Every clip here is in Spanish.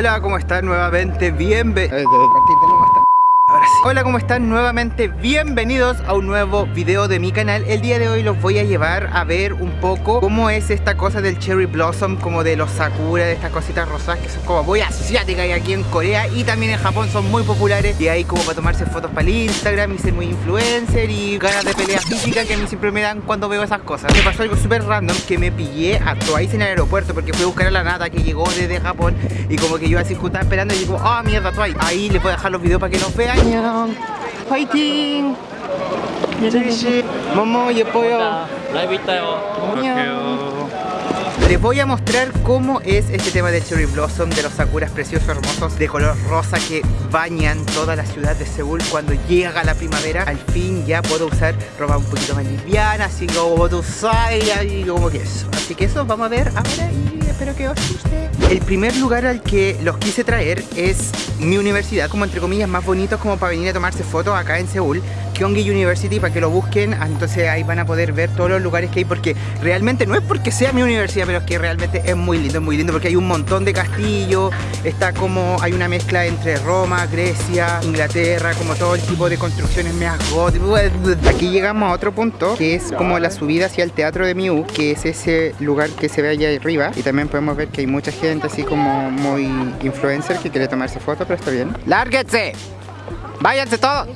Hola, ¿cómo están? Nuevamente, bienvenidos. Hola, ¿cómo están? Nuevamente bienvenidos a un nuevo video de mi canal. El día de hoy los voy a llevar a ver un poco cómo es esta cosa del Cherry Blossom Como de los Sakura, de estas cositas rosadas que son como muy asiáticas y aquí en Corea Y también en Japón son muy populares. Y ahí como para tomarse fotos para el Instagram y ser muy influencer Y ganas de pelea física que a mí siempre me dan cuando veo esas cosas. Me pasó algo súper random que me pillé a Twice en el aeropuerto Porque fui a buscar a la nata que llegó desde Japón Y como que yo así estaba esperando y digo, oh, mierda Twice Ahí les voy a dejar los videos para que nos vean 화이팅! 제이씨, 모모 예뻐요. 라이브 있다요. Les voy a mostrar cómo es este tema de Cherry Blossom, de los sakuras preciosos, hermosos, de color rosa que bañan toda la ciudad de Seúl cuando llega la primavera. Al fin ya puedo usar ropa un poquito más liviana, así como tú sabes, y como que eso. Así que eso vamos a ver ahora y espero que os guste. El primer lugar al que los quise traer es mi universidad, como entre comillas más bonito como para venir a tomarse fotos acá en Seúl Gyeonggi University para que lo busquen ah, entonces ahí van a poder ver todos los lugares que hay porque realmente no es porque sea mi universidad pero es que realmente es muy lindo, es muy lindo porque hay un montón de castillos está como, hay una mezcla entre Roma, Grecia, Inglaterra como todo el tipo de construcciones meas aquí llegamos a otro punto que es como la subida hacia el teatro de Miu que es ese lugar que se ve allá arriba. Y también podemos ver que hay mucha gente así como muy influencer que quiere tomarse fotos pero está bien. ¡Lárguense! ¡Váyanse todos!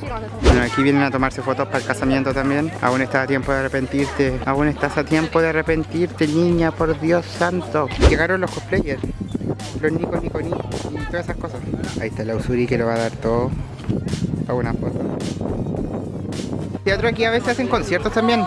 Bueno, aquí vienen a tomarse fotos para el casamiento también. Aún está a tiempo de arrepentirte. Aún estás a tiempo de arrepentirte, niña, por Dios santo. Llegaron los cosplayers. Los Nico Nico Ni y todas esas cosas. Ahí está la Usuri que lo va a dar todo para una foto. Teatro aquí a veces hacen conciertos también.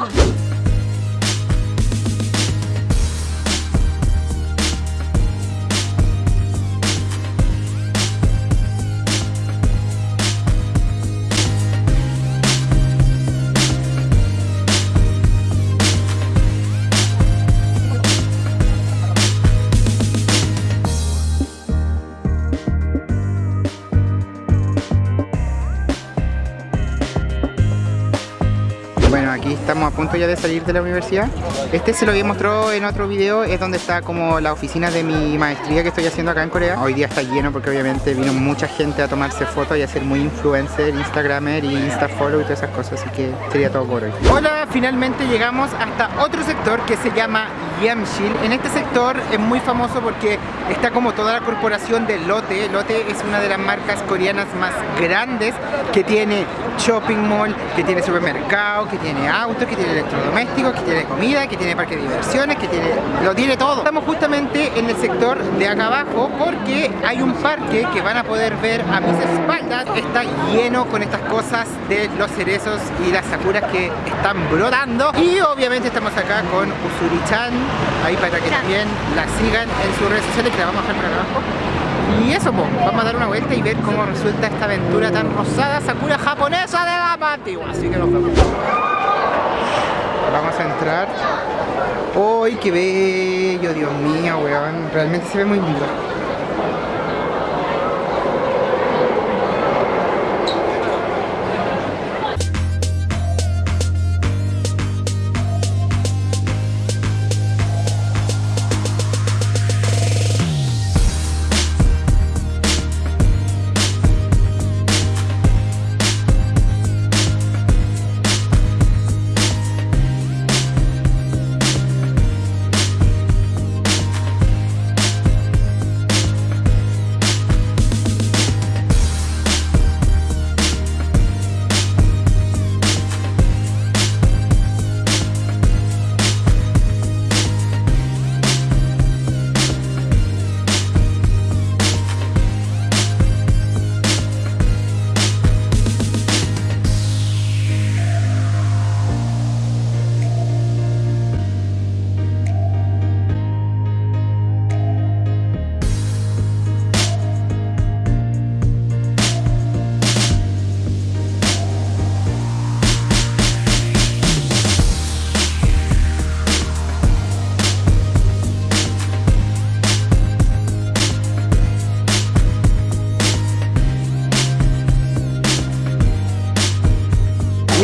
A punto ya de salir de la universidad. Este se lo había mostrado en otro video, es donde está como la oficina de mi maestría que estoy haciendo acá en Corea. Hoy día está lleno porque obviamente vino mucha gente a tomarse fotos y a ser muy influencer, instagramer y instafollow y todas esas cosas, así que sería todo por hoy. Hola, finalmente llegamos hasta otro sector que se llama Yamshil. En este sector es muy famoso porque está como toda la corporación de Lotte. Lotte es una de las marcas coreanas más grandes que tiene shopping mall, que tiene supermercado, que tiene autos, que tiene electrodomésticos, que tiene comida, que tiene parque de diversiones, que tiene... lo tiene todo. Estamos justamente en el sector de acá abajo porque hay un parque que van a poder ver a mis espaldas. Está lleno con estas cosas de los cerezos y las sakuras que están brotando. Y obviamente estamos acá con Usuri-chan, ahí para que también la sigan en sus redes sociales que la vamos a dejar por acá abajo. Y eso, vamos a dar una vuelta y ver cómo resulta esta aventura tan rosada Sakura japonesa de la antigua. Así que nos vemos. Vamos a entrar. ¡Uy, qué bello! Dios mío, weón. Realmente se ve muy lindo.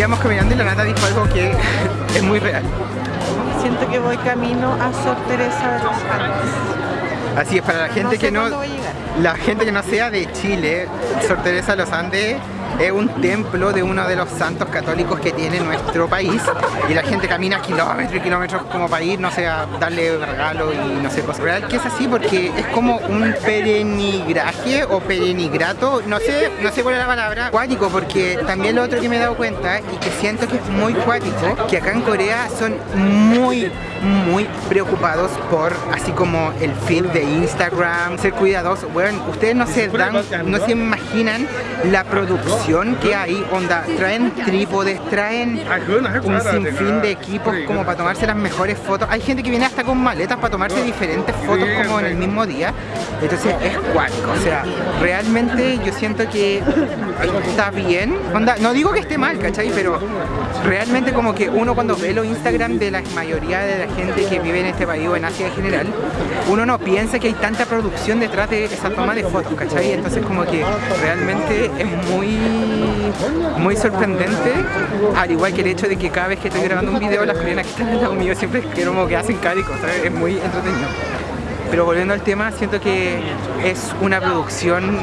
Íbamos caminando y la nata dijo algo que es muy real. Siento que voy camino a Sor Teresa de los Andes. Así es, para la gente que no... La gente que no sea de Chile, Sor Teresa de los Andes es un templo de uno de los santos católicos que tiene nuestro país y la gente camina kilómetros y kilómetros como para ir, no sé, a darle regalo y no sé, cosas. Real que es así porque es como un perenigraje o perenigrato, no sé, no sé cuál es la palabra, cuático, porque también lo otro que me he dado cuenta y que siento que es muy cuático, que acá en Corea son muy muy preocupados por así como el feed de Instagram, ser cuidadosos. Bueno, ustedes no se dan, no se imaginan la producción que hay, onda, traen trípodes, traen un sinfín de equipos como para tomarse las mejores fotos. Hay gente que viene hasta con maletas para tomarse diferentes fotos como en el mismo día. Entonces es cuático, o sea, realmente yo siento que está bien. Onda, no digo que esté mal, ¿cachai? Pero realmente como que uno cuando ve los Instagram de la mayoría de la gente que vive en este país o en Asia en general, uno no piensa que hay tanta producción detrás de esa toma de fotos, ¿cachai? Entonces como que realmente es muy muy sorprendente, al igual que el hecho de que cada vez que estoy grabando un video las coreanas que están al lado mío siempre como que hacen cáricos, ¿sabes? Es muy entretenido. Pero volviendo al tema, siento que es una producción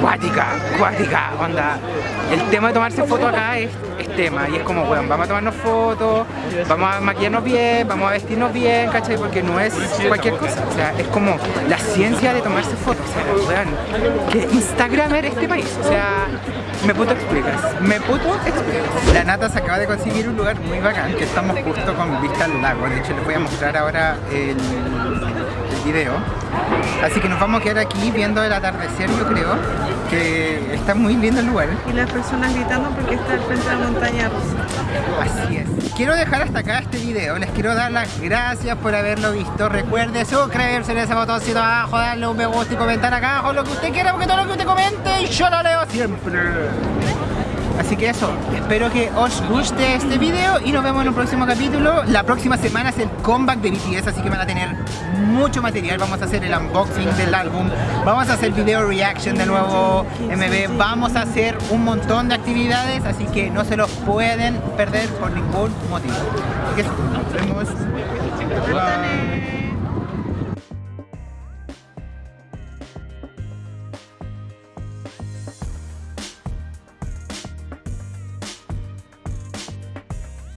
cuática, cuática, onda. El tema de tomarse fotos acá es, tema y es como, bueno, vamos a tomarnos fotos, vamos a maquillarnos bien, vamos a vestirnos bien, ¿cachai? Porque no es cualquier cosa, o sea, es como la ciencia de tomarse fotos, o sea, vean, que Instagramer este país, o sea, me puto explicas, me puto explicas. La Nata se acaba de conseguir un lugar muy bacán, que estamos justo con vista al lago, de hecho les voy a mostrar ahora el video. Así que nos vamos a quedar aquí viendo el atardecer, yo creo, que está muy lindo el lugar. Y las personas gritando porque está al frente de la montaña rusa. Así es. Quiero dejar hasta acá este video, les quiero dar las gracias por haberlo visto. Recuerde suscribirse en ese botoncito abajo, darle un me gusta y comentar acá abajo lo que usted quiera, porque todo lo que usted comente yo lo leo siempre. Así que eso, espero que os guste este video y nos vemos en un próximo capítulo. La próxima semana es el comeback de BTS, así que van a tener mucho material. Vamos a hacer el unboxing del álbum, vamos a hacer video reaction del nuevo MV, vamos a hacer un montón de actividades, así que no se los pueden perder por ningún motivo. Así que eso, nos vemos.